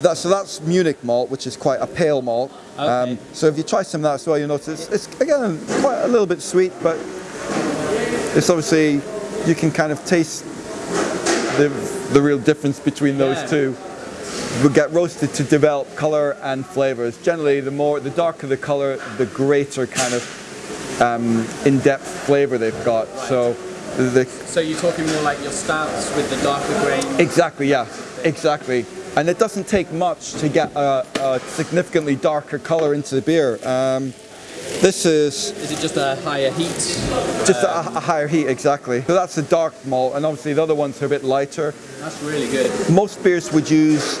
That, so that's Munich malt, which is quite a pale malt. Um, so if you try some of that as well, you'll notice it's, it's again quite a little bit sweet, but it's obviously you can kind of taste the the real difference between those Yeah. two. We get roasted to develop color and flavors. Generally, the more the darker the color, the greater kind of um, in-depth flavor they've got. So the So you're talking more like your stouts with the darker grain? Exactly, yeah, exactly. And it doesn't take much to get a, a significantly darker color into the beer. Um, this is Is it just a higher heat? just a, a higher heat, exactly. So that's the dark malt, and obviously the other ones are a bit lighter. That's really good. Most beers would use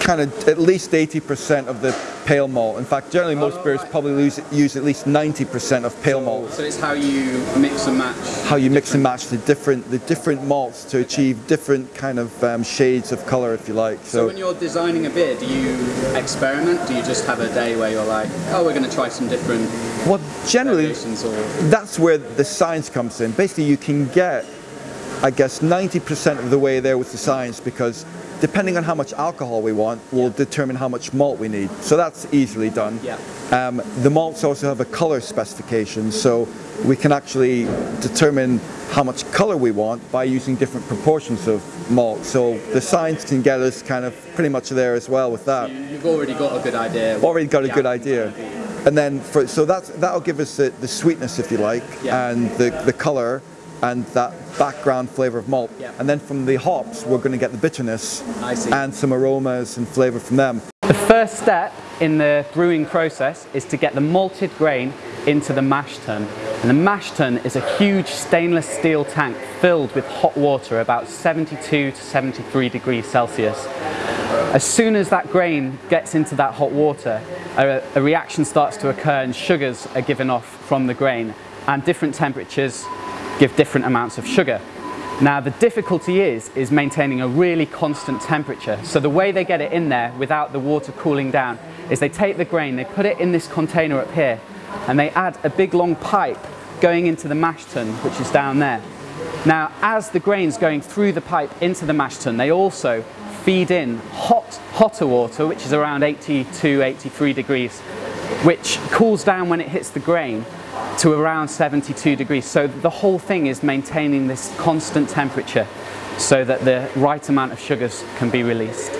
kind of at least 80% of the pale malt. In fact, generally most beers probably use, use at least 90% of pale malt. So it's how you mix and match. How you mix and match the different the different malts to achieve different kind of um, shades of color, if you like. So when you're designing a beer, do you experiment? Do you just have a day where you're like, oh, we're going to try some different Well, generally, that's where the science comes in. Basically, you can get, I guess, 90% of the way there with the science because depending on how much alcohol we want will determine how much malt we need. So that's easily done. Yeah. Um, the malts also have a color specification, so we can actually determine how much color we want by using different proportions of malt. So the science can get us kind of pretty much there as well with that you- you've already got a good idea? already got a good idea. And then, for, so that's, that'll give us the, the sweetness, if you like, Yeah. and the, the color, and that background flavor of malt. Yeah. And then from the hops, we're going to get the bitterness and some aromas and flavor from them. The first step in the brewing process is to get the malted grain into the mash tun. And the mash tun is a huge stainless steel tank filled with hot water about 72 to 73 degrees Celsius. As soon as that grain gets into that hot water, a, a reaction starts to occur and sugars are given off from the grain and different temperatures give different amounts of sugar. Now the difficulty is, is maintaining a really constant temperature. So the way they get it in there without the water cooling down is they take the grain, they put it in this container up here and they add a big long pipe going into the mash tun, which is down there. Now as the grain's going through the pipe into the mash tun, they also feed in hot, hotter water, which is around 82, 83 degrees, which cools down when it hits the grain to around 72 degrees. So the whole thing is maintaining this constant temperature so that the right amount of sugars can be released.